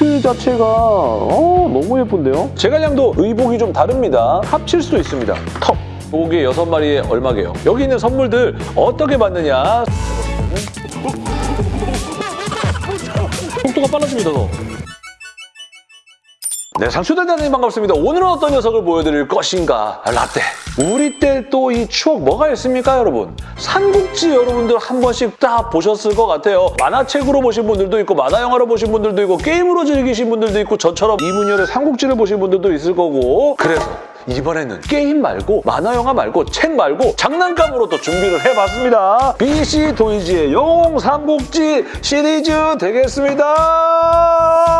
수트 자체가 어, 너무 예쁜데요? 제갈량도 의복이 좀 다릅니다. 합칠 수도 있습니다. 턱! 도개 6마리에 얼마게요? 여기 있는 선물들 어떻게 받느냐? 속도가 빨라집니다, 더. 네, 상추단장님 반갑습니다. 오늘은 어떤 녀석을 보여드릴 것인가? 아, 라떼. 우리 때 또 이 추억 뭐가 있습니까, 여러분? 삼국지 여러분들 한 번씩 다 보셨을 것 같아요. 만화책으로 보신 분들도 있고, 만화 영화로 보신 분들도 있고, 게임으로 즐기신 분들도 있고, 저처럼 이문열의 삼국지를 보신 분들도 있을 거고. 그래서 이번에는 게임 말고 만화 영화 말고 책 말고 장난감으로 또 준비를 해봤습니다. BC 도이지의 영웅 삼국지 시리즈 되겠습니다.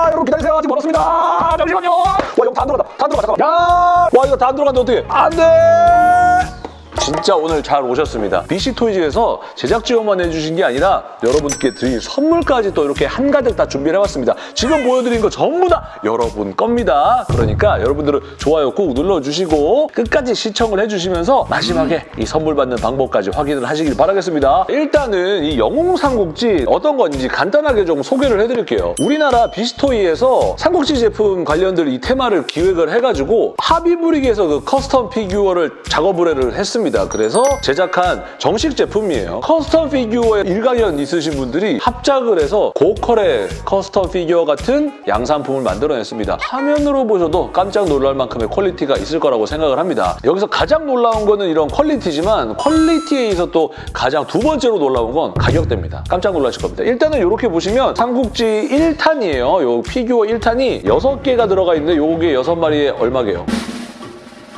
여러분 기다리세요. 아직 멀었습니다. 잠시만요. 와 이거 다 안 들어간다. 다 안 들어가. 잠깐만. 야, 와 이거 다 안 들어간다 어떻게? 안 돼. 진짜 오늘 잘 오셨습니다. BC 토이즈에서 제작 지원만 해주신 게 아니라 여러분께 드릴 선물까지 또 이렇게 한가득 다 준비를 해왔습니다. 지금 보여드린 거 전부 다 여러분 겁니다. 그러니까 여러분들은 좋아요 꾹 눌러주시고 끝까지 시청을 해주시면서 마지막에 이 선물 받는 방법까지 확인을 하시길 바라겠습니다. 일단은 이 영웅 삼국지 어떤 건지 간단하게 좀 소개를 해드릴게요. 우리나라 비스토이에서 삼국지 제품 관련들 이 테마를 기획을 해가지고 하비브릭에서 그 custom 피규어를 작업을 했습니다. 그래서 제작한 정식 제품이에요. custom 피규어에 일가견 있으신 분들이 합작을 해서 고퀄의 custom 피규어 같은 양산품을 만들어냈습니다. 화면으로 보셔도 깜짝 놀랄 만큼의 quality가 있을 거라고 생각을 합니다. 여기서 가장 놀라운 거는 이런 quality지만 quality에 있어 또 가장 두 번째로 놀라운 건 가격대입니다. 깜짝 놀라실 겁니다. 일단은 이렇게 보시면 삼국지 1탄이에요. 요 피규어 1탄이 6개가 들어가 있는데 요게 6마리에 얼마게요?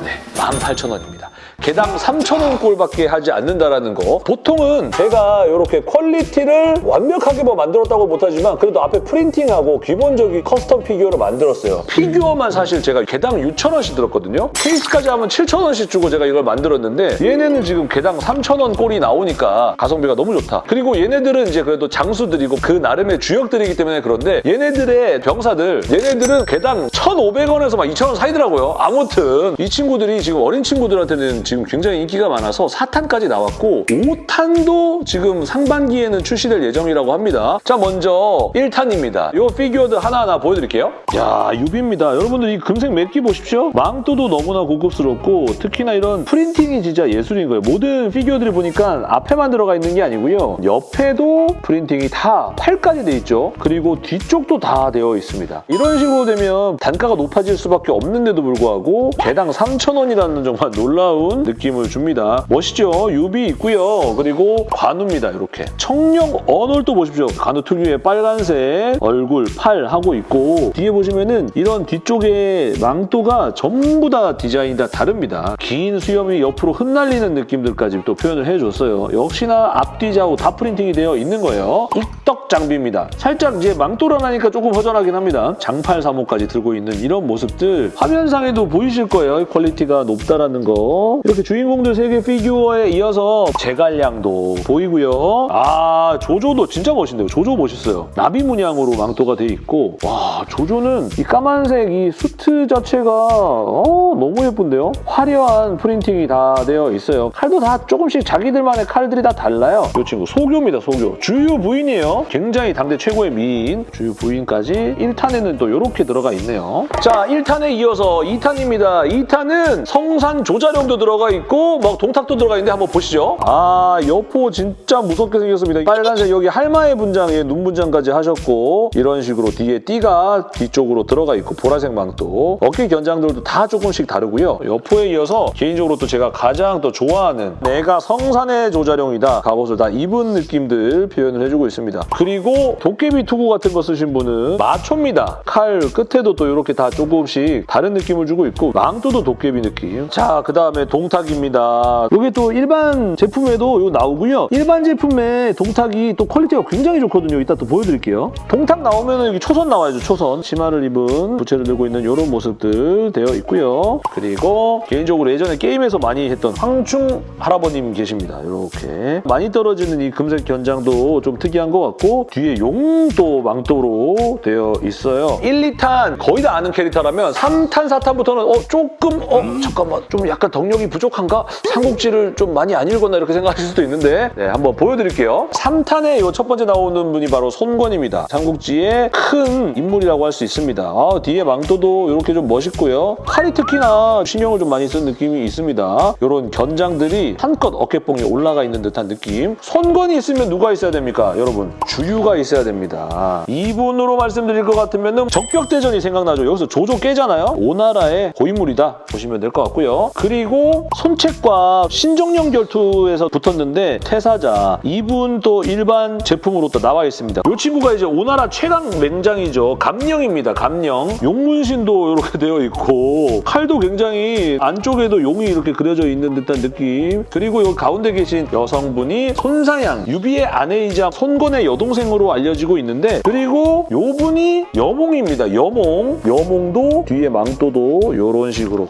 네, 18,000원입니다. 개당 3,000원 꼴밖에 하지 않는다라는 거. 보통은 제가 이렇게 quality를 완벽하게 뭐 만들었다고 못하지만 그래도 앞에 printing하고 기본적인 custom 피규어를 만들었어요. 피규어만 사실 제가 개당 6,000원씩 들었거든요. 케이스까지 하면 7,000원씩 주고 제가 이걸 만들었는데 얘네는 지금 개당 3,000원 꼴이 나오니까 가성비가 너무 좋다. 그리고 얘네들은 이제 그래도 장수들이고 그 나름의 주역들이기 때문에 그런데 얘네들의 병사들 얘네들은 개당 1,500원에서 막 2,000원 사이더라고요. 아무튼 이 친구들이 지금 어린 친구들한테는 굉장히 인기가 많아서 4탄까지 나왔고 5탄도 지금 상반기에는 출시될 예정이라고 합니다. 자 먼저 1탄입니다. 이 피규어들 하나하나 보여드릴게요. 야 유비입니다. 여러분들 이 금색 맵기 보십시오. 망토도 너무나 고급스럽고 특히나 이런 printing이 진짜 예술인 거예요. 모든 피규어들이 보니까 앞에만 들어가 있는 게 아니고요. 옆에도 printing이 다 팔까지 돼 있죠. 그리고 뒤쪽도 다 되어 있습니다. 이런 식으로 되면 단가가 높아질 수밖에 없는데도 불구하고 개당 3,000원이라는 정말 놀라운 느낌을 줍니다. 멋있죠? 유비 있고요. 그리고 관우입니다. 이렇게. 청룡 언월도 보십시오. 관우 특유의 빨간색 얼굴, 팔 하고 있고 뒤에 보시면은 이런 뒤쪽에 망토가 전부 다 디자인이 다 다릅니다. 긴 수염이 옆으로 흩날리는 느낌들까지 또 표현을 해줬어요. 역시나 앞뒤 좌우 다 printing이 되어 있는 거예요. 익덕 장비입니다. 살짝 이제 망토 하나니까 조금 허전하긴 합니다. 장팔 사모까지 들고 있는 이런 모습들 화면상에도 보이실 거예요. quality가 높다라는 거. 이렇게 주인공들 세개 피규어에 이어서 제갈량도 보이고요. 아 조조도 진짜 멋있네요. 조조 멋있어요. 나비 문양으로 망토가 돼 있고 와 조조는 이 까만색 이 수트 자체가 어, 너무 예쁜데요. 화려한 printing이 다 되어 있어요. 칼도 다 조금씩 자기들만의 칼들이 다 달라요. 이 친구 소교입니다. 소교. 주유 부인이에요. 굉장히 당대 최고의 미인 주유 부인까지 1탄에는 또 이렇게 들어가 있네요. 자 1탄에 이어서 2탄입니다. 2탄은 성산 조자룡도 들어 가 있고 막 동탁도 들어가 있는데 한번 보시죠. 아 여포 진짜 무섭게 생겼습니다. 빨간색 여기 할마의 분장에 눈 분장까지 하셨고 이런 식으로 뒤에 띠가 뒤쪽으로 들어가 있고 보라색 망토 어깨 견장들도 다 조금씩 다르고요. 여포에 이어서 개인적으로 또 제가 가장 또 좋아하는 내가 성산의 조자룡이다 갑옷을 다 입은 느낌들 표현을 해주고 있습니다. 그리고 도깨비 투구 같은 거 쓰신 분은 마초입니다. 칼 끝에도 또 이렇게 다 조금씩 다른 느낌을 주고 있고 망토도 도깨비 느낌. 자, 그 다음에 동 탁입니다. 이게 또 일반 제품에도 이거 나오고요. 일반 제품의 동탁이 또 quality가 굉장히 좋거든요. 이따 또 보여드릴게요. 동탁 나오면 여기 초선 나와야죠, 초선. 치마를 입은 부채를 들고 있는 이런 모습들 되어 있고요. 그리고 개인적으로 예전에 게임에서 많이 했던 황충 할아버님 계십니다. 이렇게. 많이 떨어지는 이 금색 견장도 좀 특이한 것 같고 뒤에 용도 망토로 되어 있어요. 1, 2탄 거의 다 아는 캐릭터라면 3탄, 4탄부터는 어 조금 어 잠깐만 좀 약간 덕력이 부족한가? 삼국지를 좀 많이 안 읽었나 이렇게 생각하실 수도 있는데 네, 한번 보여드릴게요. 3탄에 이 첫 번째 나오는 분이 바로 손권입니다. 삼국지의 큰 인물이라고 할 수 있습니다. 아, 뒤에 망토도 이렇게 좀 멋있고요. 칼이 특히나 신경을 좀 많이 쓴 느낌이 있습니다. 이런 견장들이 한껏 어깨뽕이 올라가 있는 듯한 느낌. 손권이 있으면 누가 있어야 됩니까? 여러분, 주유가 있어야 됩니다. 이분으로 말씀드릴 것 같으면 적벽대전이 생각나죠. 여기서 조조 깨잖아요. 오나라의 고인물이다 보시면 될 것 같고요. 그리고 손책과 신정령 결투에서 붙었는데 태사자 이분 또 일반 제품으로 또 나와 있습니다. 이 친구가 이제 오나라 최강 맹장이죠. 감령입니다. 감령. 용문신도 이렇게 되어 있고 칼도 굉장히 안쪽에도 용이 이렇게 그려져 있는 듯한 느낌. 그리고 이 가운데 계신 여성분이 손사양 유비의 아내이자 손권의 여동생으로 알려지고 있는데 그리고 요 분이 여몽입니다. 여몽. 여몽도 뒤에 망토도 이런 식으로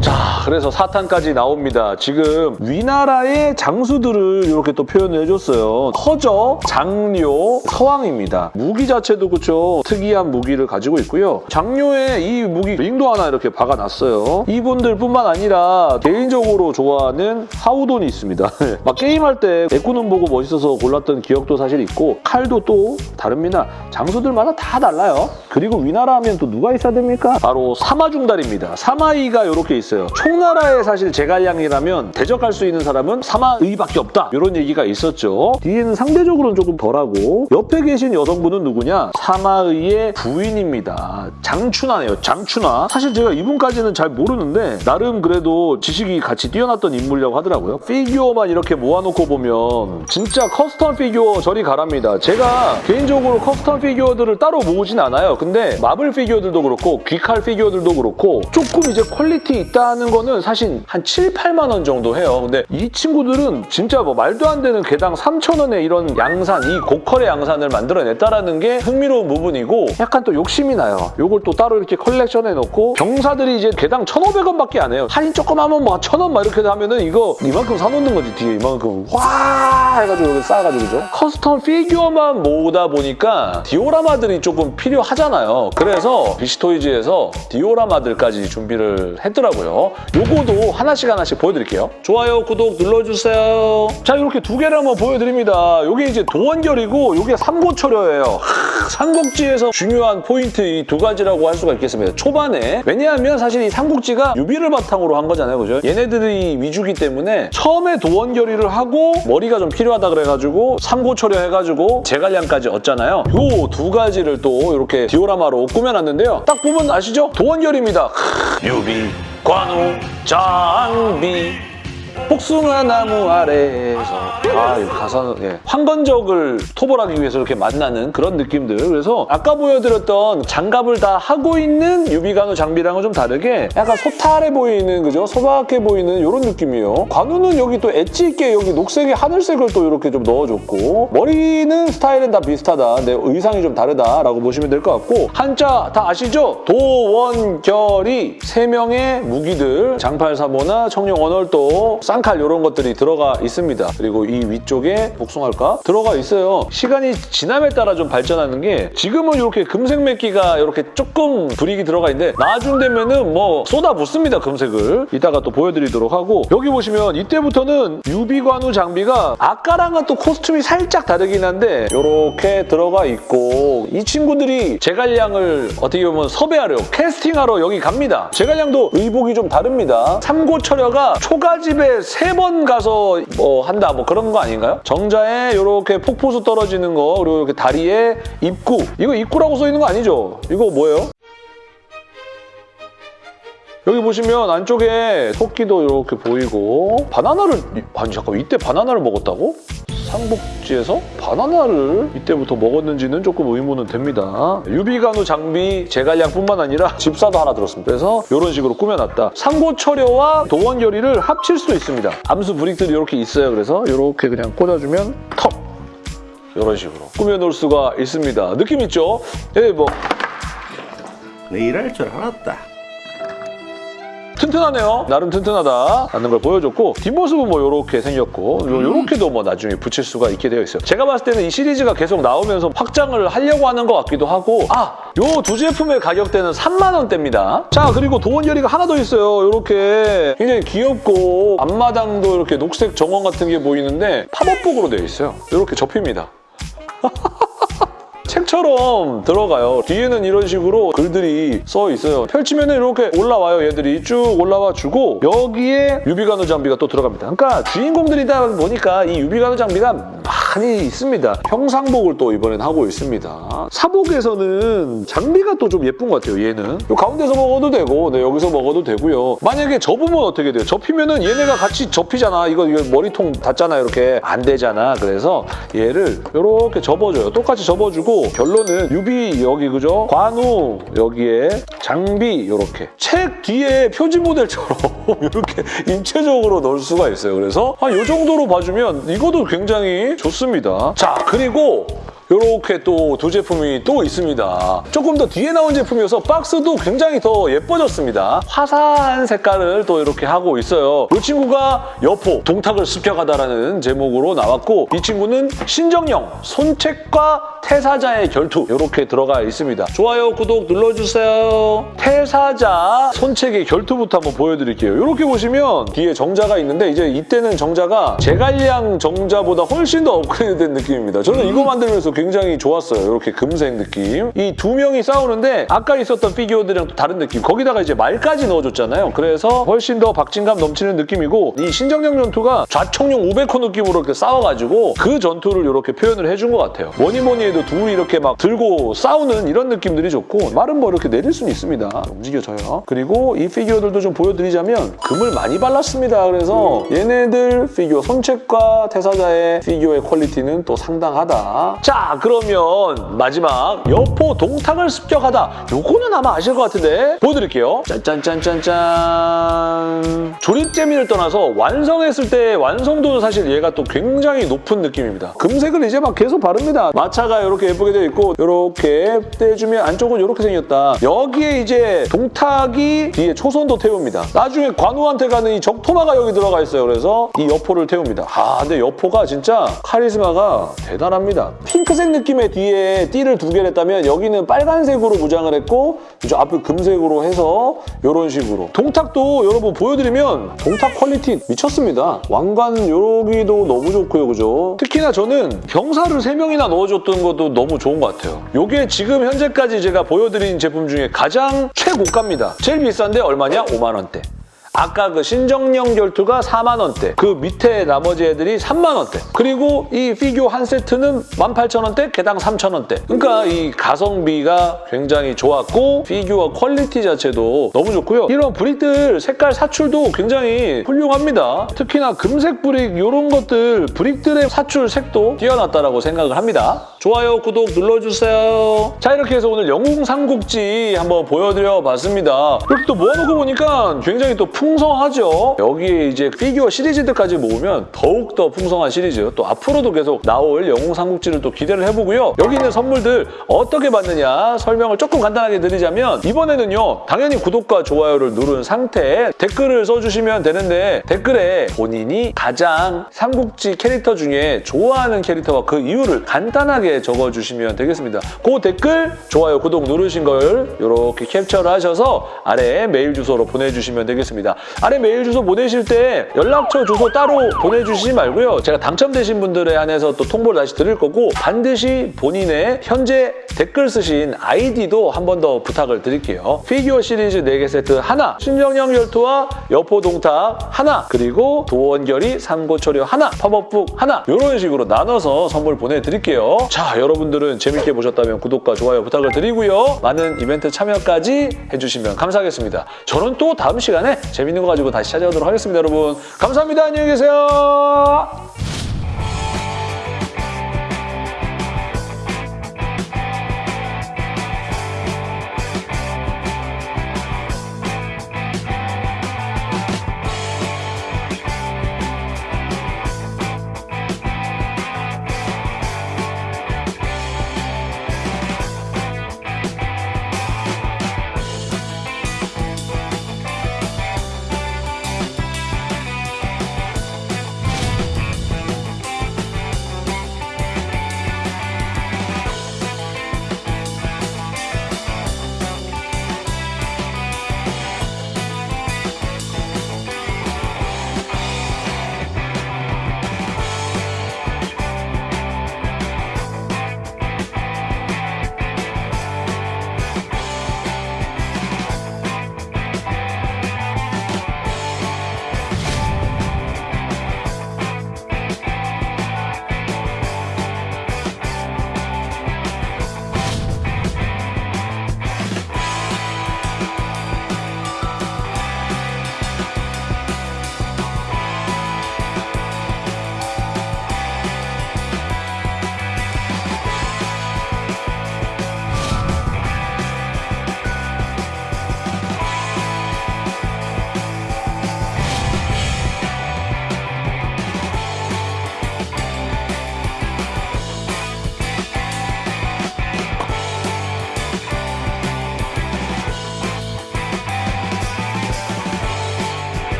자, 그래서 사탄까지 나옵니다. 지금 위나라의 장수들을 이렇게 또 표현을 해줬어요. 커저, 장료, 서왕입니다. 무기 자체도 그렇죠. 특이한 무기를 가지고 있고요. 장료에 이 무기 링도 하나 이렇게 박아놨어요. 이분들뿐만 아니라 개인적으로 좋아하는 하우돈이 있습니다. 막 게임할 때 에쿠는 보고 멋있어서 골랐던 기억도 사실 있고 칼도 또 다릅니다. 장수들마다 다 달라요. 그리고 위나라 하면 또 누가 있어야 됩니까? 바로 사마중달입니다. 사마의가 이렇게 있어요. 총 나라의 사실 제갈량이라면 대적할 수 있는 사람은 사마의밖에 없다. 이런 얘기가 있었죠. 뒤에는 상대적으로는 조금 덜하고 옆에 계신 여성분은 누구냐? 사마의의 부인입니다. 장춘화네요. 장춘화. 사실 제가 이분까지는 잘 모르는데 나름 그래도 지식이 같이 뛰어났던 인물이라고 하더라고요. 피규어만 이렇게 모아놓고 보면 진짜 custom 피규어 저리 가랍니다. 제가 개인적으로 custom 피규어들을 따로 모으진 않아요. 근데 마블 피규어들도 그렇고 귀칼 피규어들도 그렇고 조금 이제 quality 있다는 거는 사실 한 7, 8만 원 정도 해요. 근데 이 친구들은 진짜 뭐 말도 안 되는 개당 3천 원의 이런 양산, 이 고퀄의 양산을 만들어냈다라는 게 흥미로운 부분이고 약간 또 욕심이 나요. 요걸 또 따로 이렇게 컬렉션해 놓고 병사들이 이제 개당 1,500원밖에 안 해요. 할인 조금 하면 뭐 1,000원 막 이렇게 하면은 이거 이만큼 사놓는 거지 뒤에 이만큼 와 해가지고 이렇게 쌓아가지고 그죠? custom 피규어만 모으다 보니까 디오라마들이 조금 필요하잖아요. 그래서 비시토이즈에서 디오라마들까지 준비를 했더라고요. 요거도 하나씩 하나씩 보여드릴게요. 좋아요, 구독 눌러주세요. 자, 이렇게 두 개를 한번 보여드립니다. 요게 이제 도원결의고 요게 삼고초려예요. 하, 삼국지에서 중요한 포인트 이 두 가지라고 할 수가 있겠습니다. 초반에. 왜냐하면 사실 이 삼국지가 유비를 바탕으로 한 거잖아요. 그죠? 얘네들이 위주기 때문에 처음에 도원결의를 하고 머리가 좀 필요하다 그래가지고 삼고초려 해가지고 제갈량까지 얻잖아요. 요 두 가지를 또 이렇게 디오라마로 꾸며놨는데요. 딱 보면 아시죠? 도원결의입니다. 유비, 관우, 장비 복숭아 나무 아래에서 아, 이 가사는 예. 황건적을 토벌하기 위해서 이렇게 만나는 그런 느낌들 그래서 아까 보여드렸던 장갑을 다 하고 있는 유비관우 장비랑은 좀 다르게 약간 소탈해 보이는 그죠? 소박해 보이는 이런 느낌이에요 관우는 여기 또 엣지 있게 여기 녹색에 하늘색을 또 이렇게 좀 넣어줬고 머리는 스타일은 다 비슷하다 근데 의상이 좀 다르다라고 보시면 될 것 같고 한자 다 아시죠? 도원결이 세 명의 무기들 장팔사모나 청룡언월도 쌍칼 이런 것들이 들어가 있습니다. 그리고 이 위쪽에 복숭아일까? 들어가 있어요. 시간이 지남에 따라 좀 발전하는 게 지금은 이렇게 금색 메기가 이렇게 조금 불익이 들어가 있는데 나중 되면은 뭐 쏟아붓습니다, 금색을. 이따가 또 보여드리도록 하고 여기 보시면 이때부터는 유비관우 장비가 아까랑은 또 코스튬이 살짝 다르긴 한데 이렇게 들어가 있고 이 친구들이 제갈량을 어떻게 보면 섭외하려 캐스팅하러 여기 갑니다. 제갈량도 의복이 좀 다릅니다. 삼고 철여가 초가집에 세 번 가서 뭐 한다 뭐 그런 거 아닌가요? 정자에 이렇게 폭포수 떨어지는 거 그리고 이렇게 다리에 입구 이거 입구라고 써 있는 거 아니죠? 이거 뭐예요? 여기 보시면 안쪽에 토끼도 이렇게 보이고 바나나를 아니 잠깐 이때 바나나를 먹었다고? 삼국지에서 바나나를 이때부터 먹었는지는 조금 의문은 됩니다. 유비간우 장비 제갈량뿐만 아니라 집사도 하나 들었습니다. 그래서 이런 식으로 꾸며놨다. 삼고철여와 도원결의를 합칠 수도 있습니다. 암수 브릭들이 이렇게 있어요. 그래서 이렇게 그냥 꽂아주면 턱! 이런 식으로 꾸며놓을 수가 있습니다. 느낌 있죠? 예, 뭐 내 일 할 줄 알았다. 튼튼하네요. 나름 튼튼하다 라는 걸 보여줬고 뒷모습은 뭐 이렇게 생겼고 이렇게도 뭐 나중에 붙일 수가 있게 되어 있어요. 제가 봤을 때는 이 시리즈가 계속 나오면서 확장을 하려고 하는 것 같기도 하고 아! 요 두 제품의 가격대는 3만 원대입니다. 자 그리고 도원결이가 하나 더 있어요. 이렇게 굉장히 귀엽고 앞마당도 이렇게 녹색 정원 같은 게 보이는데 팝업북으로 되어 있어요. 이렇게 접힙니다. 책처럼 들어가요. 뒤에는 이런 식으로 글들이 써 있어요. 펼치면 이렇게 올라와요. 얘들이 쭉 올라와 주고 여기에 유비간호 장비가 또 들어갑니다. 그러니까 주인공들이다 보니까 이 유비간호 장비가 많이 있습니다. 형상복을 또 이번엔 하고 있습니다. 사복에서는 장비가 또 좀 예쁜 것 같아요. 얘는 요 가운데서 먹어도 되고 네, 여기서 먹어도 되고요. 만약에 접으면 어떻게 돼요? 접히면 은 얘네가 같이 접히잖아. 이거, 이거 머리통 닿잖아. 이렇게 안 되잖아. 그래서 얘를 이렇게 접어줘요. 똑같이 접어주고 결론은 유비 여기 그죠? 관우 여기에 장비 이렇게 책 뒤에 표지 모델처럼 이렇게 입체적으로 넣을 수가 있어요. 그래서 한이 정도로 봐주면 이것도 굉장히 좋습니다. 자 그리고 이렇게 또 두 제품이 또 있습니다. 조금 더 뒤에 나온 제품이어서 박스도 굉장히 더 예뻐졌습니다. 화사한 색깔을 또 이렇게 하고 있어요. 이 친구가 여포, 동탁을 습격하다라는 제목으로 나왔고 이 친구는 신정령, 손책과 태사자의 결투 이렇게 들어가 있습니다. 좋아요, 구독 눌러주세요. 태사자, 손책의 결투부터 한번 보여드릴게요. 이렇게 보시면 뒤에 정자가 있는데 이제 이때는 정자가 제갈량 정자보다 훨씬 더 업그레이드된 느낌입니다. 저는 이거 만들면서 굉장히 좋았어요. 이렇게 금색 느낌. 이 두 명이 싸우는데 아까 있었던 피규어들이랑 또 다른 느낌. 거기다가 이제 말까지 넣어줬잖아요. 그래서 훨씬 더 박진감 넘치는 느낌이고 이 신정령 전투가 좌청룡 우백호 느낌으로 이렇게 싸워가지고 그 전투를 이렇게 표현을 해준 것 같아요. 뭐니 뭐니 해도 둘이 이렇게 막 들고 싸우는 이런 느낌들이 좋고 말은 뭐 이렇게 내릴 수는 있습니다. 움직여져요. 그리고 이 피규어들도 좀 보여드리자면 금을 많이 발랐습니다. 그래서 얘네들 피규어 손책과 태사자의 피규어의 quality는 또 상당하다. 자 그러면 마지막 여포 동탁을 습격하다. 요거는 아마 아실 것 같은데 보여드릴게요. 짠짠짠짠짠 조립 재미를 떠나서 완성했을 때 완성도는 사실 얘가 또 굉장히 높은 느낌입니다. 금색을 이제 막 계속 바릅니다. 마차가 이렇게 예쁘게 되어 있고 이렇게 떼주면 안쪽은 이렇게 생겼다. 여기에 이제 동탁이 뒤에 초선도 태웁니다. 나중에 관우한테 가는 이 적토마가 여기 들어가 있어요. 그래서 이 여포를 태웁니다. 아 근데 여포가 진짜 카리스마가 대단합니다. 핑크 색 느낌의 뒤에 띠를 두 개를 했다면 여기는 빨간색으로 무장을 했고 이제 앞에 금색으로 해서 이런 식으로 동탁도 여러분 보여드리면 동탁 quality 미쳤습니다. 왕관 여기도 너무 좋고요. 그죠? 특히나 저는 병사를 세명이나 넣어줬던 것도 너무 좋은 것 같아요. 이게 지금 현재까지 제가 보여드린 제품 중에 가장 최고가입니다. 제일 비싼데 얼마냐? 5만 원대. 아까 그 신정령 결투가 4만 원대, 그 밑에 나머지 애들이 3만 원대. 그리고 이 피규어 한 세트는 18,000원대, 개당 3,000원대. 그러니까 이 가성비가 굉장히 좋았고 피규어 quality 자체도 너무 좋고요. 이런 brick들 색깔 사출도 굉장히 훌륭합니다. 특히나 금색 brick 이런 것들 brick들의 사출 색도 뛰어났다라고 생각을 합니다. 좋아요, 구독 눌러주세요. 자 이렇게 해서 오늘 영웅 삼국지 한번 보여드려 봤습니다. 이렇게 또 모아놓고 보니까 굉장히 또 풍성하죠. 여기에 이제 피규어 시리즈들까지 모으면 더욱더 풍성한 시리즈 또 앞으로도 계속 나올 영웅 삼국지를 또 기대를 해보고요. 여기 있는 선물들 어떻게 받느냐 설명을 조금 간단하게 드리자면 이번에는요 당연히 구독과 좋아요를 누른 상태에 댓글을 써주시면 되는데 댓글에 본인이 가장 삼국지 캐릭터 중에 좋아하는 캐릭터와 그 이유를 간단하게 적어주시면 되겠습니다. 그 댓글 좋아요 구독 누르신 걸 이렇게 캡처를 하셔서 아래에 메일 주소로 보내주시면 되겠습니다. 아래 메일 주소 보내실 때 연락처 주소 따로 보내주시지 말고요. 제가 당첨되신 분들에 한해서 또 통보를 다시 드릴 거고 반드시 본인의 현재 댓글 쓰신 아이디도 한 번 더 부탁을 드릴게요. 피규어 시리즈 4개 세트 하나, 신정령 열투와 여포 동탁 하나, 그리고 도원결이 삼고초려 하나, 팝업북 하나 이런 식으로 나눠서 선물 보내드릴게요. 자, 여러분들은 재밌게 보셨다면 구독과 좋아요 부탁을 드리고요. 많은 이벤트 참여까지 해주시면 감사하겠습니다. 저는 또 다음 시간에 재밌는 거 가지고 다시 찾아오도록 하겠습니다, 여러분. 감사합니다. 안녕히 계세요.